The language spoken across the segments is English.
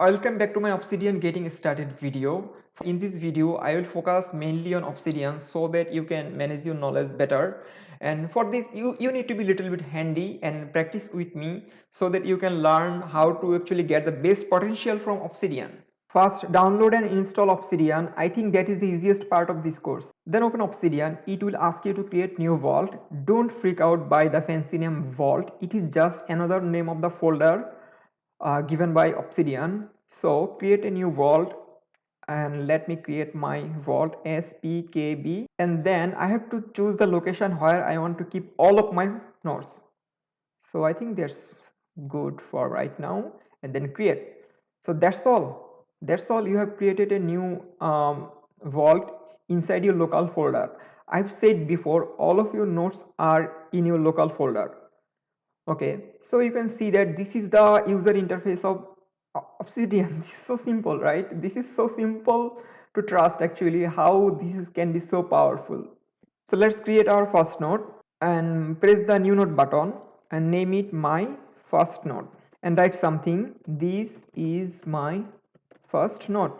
Welcome back to my Obsidian getting started video. In this video, I will focus mainly on Obsidian so that you can manage your knowledge better. And for this, you, you need to be little bit handy and practice with me so that you can learn how to actually get the best potential from Obsidian. First, download and install Obsidian. I think that is the easiest part of this course. Then open Obsidian. It will ask you to create new vault. Don't freak out by the fancy name vault. It is just another name of the folder uh, given by Obsidian. So create a new vault and let me create my vault spkb and then I have to choose the location where I want to keep all of my nodes. So I think that's good for right now and then create. So that's all. That's all you have created a new um, vault inside your local folder. I've said before all of your nodes are in your local folder okay so you can see that this is the user interface of obsidian. This is so simple right? This is so simple to trust actually how this can be so powerful. So let's create our first node and press the new node button and name it my first node and write something this is my first node.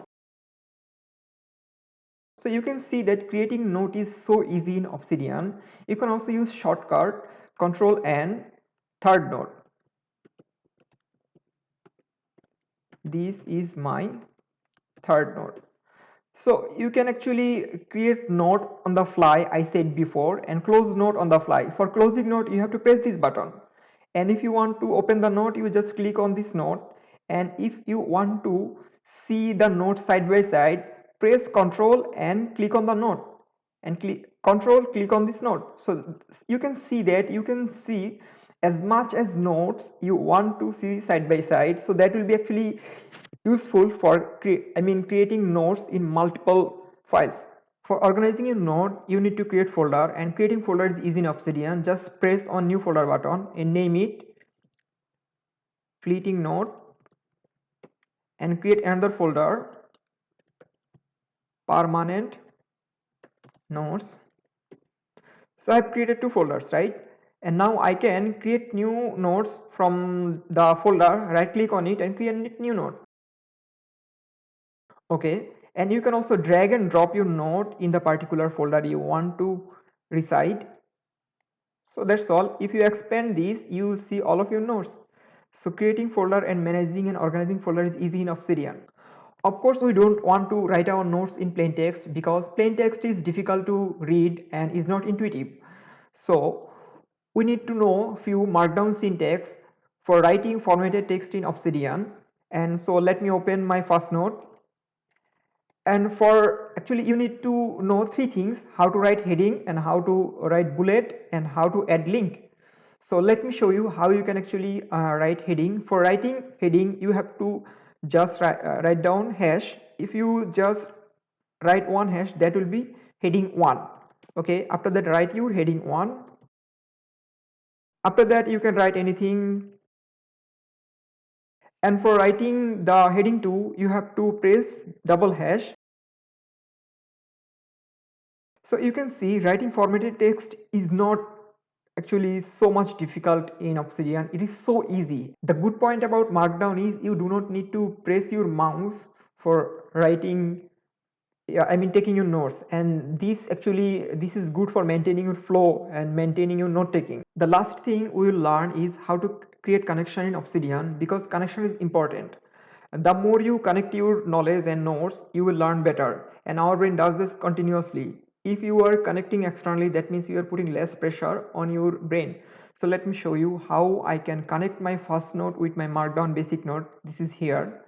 So you can see that creating node is so easy in obsidian. You can also use shortcut control n third node. This is my third node. So you can actually create node on the fly i said before and close node on the fly. For closing node you have to press this button. And if you want to open the node you just click on this node. And if you want to see the node side by side press control and click on the node. And click control click on this node. So you can see that you can see as much as nodes you want to see side by side. So that will be actually useful for I mean creating nodes in multiple files. For organizing a node you need to create folder and creating folder is easy in obsidian. Just press on new folder button and name it fleeting node and create another folder permanent nodes so i've created two folders right and now I can create new nodes from the folder right click on it and create new node. Okay. And you can also drag and drop your node in the particular folder you want to reside. So that's all. If you expand this you will see all of your nodes. So creating folder and managing and organizing folder is easy in obsidian of course we don't want to write our nodes in plain text because plain text is difficult to read and is not intuitive. So we need to know few markdown syntax for writing formatted text in Obsidian. And so let me open my first node. And for actually you need to know three things how to write heading and how to write bullet and how to add link. So let me show you how you can actually uh, write heading. For writing heading you have to just write, uh, write down hash. If you just write one hash that will be heading one. Okay after that write your heading one after that you can write anything. And for writing the heading 2 you have to press double hash. So you can see writing formatted text is not actually so much difficult in obsidian. It is so easy. The good point about markdown is you do not need to press your mouse for writing yeah i mean taking your notes. And this actually this is good for maintaining your flow and maintaining your note taking. The last thing we will learn is how to create connection in obsidian because connection is important. The more you connect your knowledge and notes you will learn better. And our brain does this continuously. If you are connecting externally that means you are putting less pressure on your brain. So let me show you how i can connect my first note with my markdown basic note. This is here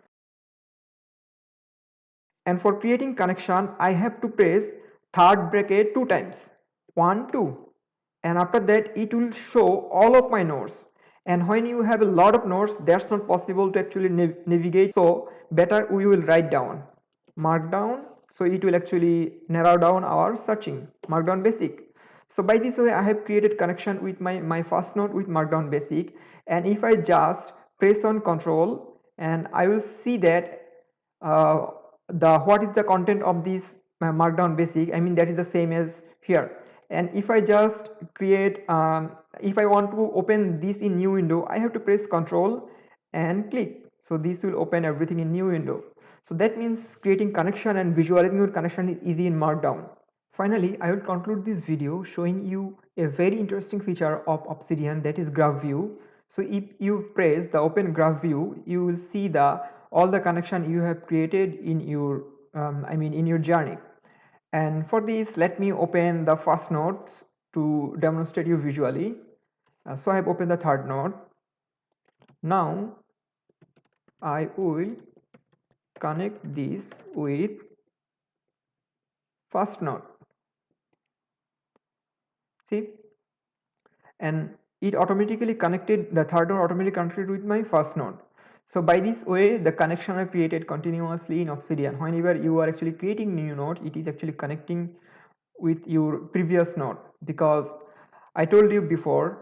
and for creating connection I have to press third bracket two times. 1 2 and after that it will show all of my nodes. And when you have a lot of nodes that's not possible to actually nav navigate. So better we will write down. Markdown. So it will actually narrow down our searching. Markdown basic. So by this way I have created connection with my my first node with markdown basic. And if I just press on control and I will see that uh, the what is the content of this uh, markdown basic? I mean that is the same as here. And if i just create um, if i want to open this in new window i have to press control and click. So this will open everything in new window. So that means creating connection and visualizing your connection is easy in markdown. Finally i will conclude this video showing you a very interesting feature of obsidian that is graph view. So if you press the open graph view you will see the all the connection you have created in your um, i mean in your journey. And for this let me open the first node to demonstrate you visually. Uh, so i have opened the third node now i will connect this with first node see? And it automatically connected the third node automatically connected with my first node so by this way the connection are created continuously in obsidian. Whenever you are actually creating new node it is actually connecting with your previous node. Because i told you before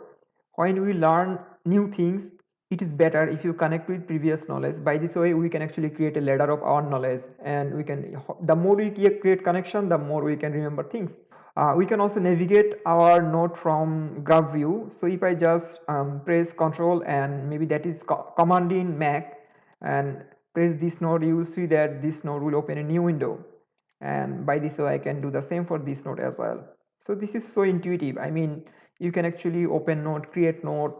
when we learn new things it is better if you connect with previous knowledge. By this way we can actually create a ladder of our knowledge and we can the more we create connection the more we can remember things uh, we can also navigate our node from graph view. So if i just um, press control and maybe that is co command in mac and press this node you will see that this node will open a new window. And by this way i can do the same for this node as well. So this is so intuitive. I mean you can actually open node create node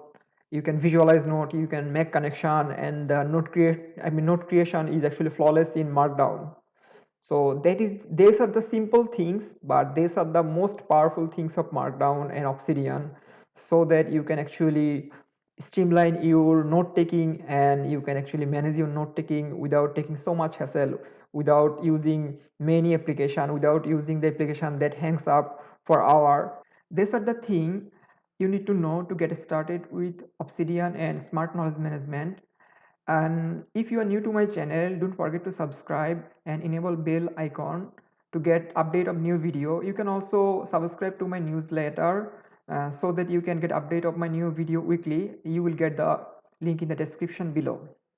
you can visualize node you can make connection and the node create i mean node creation is actually flawless in markdown so that is these are the simple things but these are the most powerful things of markdown and obsidian. So that you can actually streamline your note taking and you can actually manage your note taking without taking so much hassle without using many application without using the application that hangs up for hour. These are the thing you need to know to get started with obsidian and smart knowledge management and if you are new to my channel don't forget to subscribe and enable bell icon to get update of new video. You can also subscribe to my newsletter uh, so that you can get update of my new video weekly. You will get the link in the description below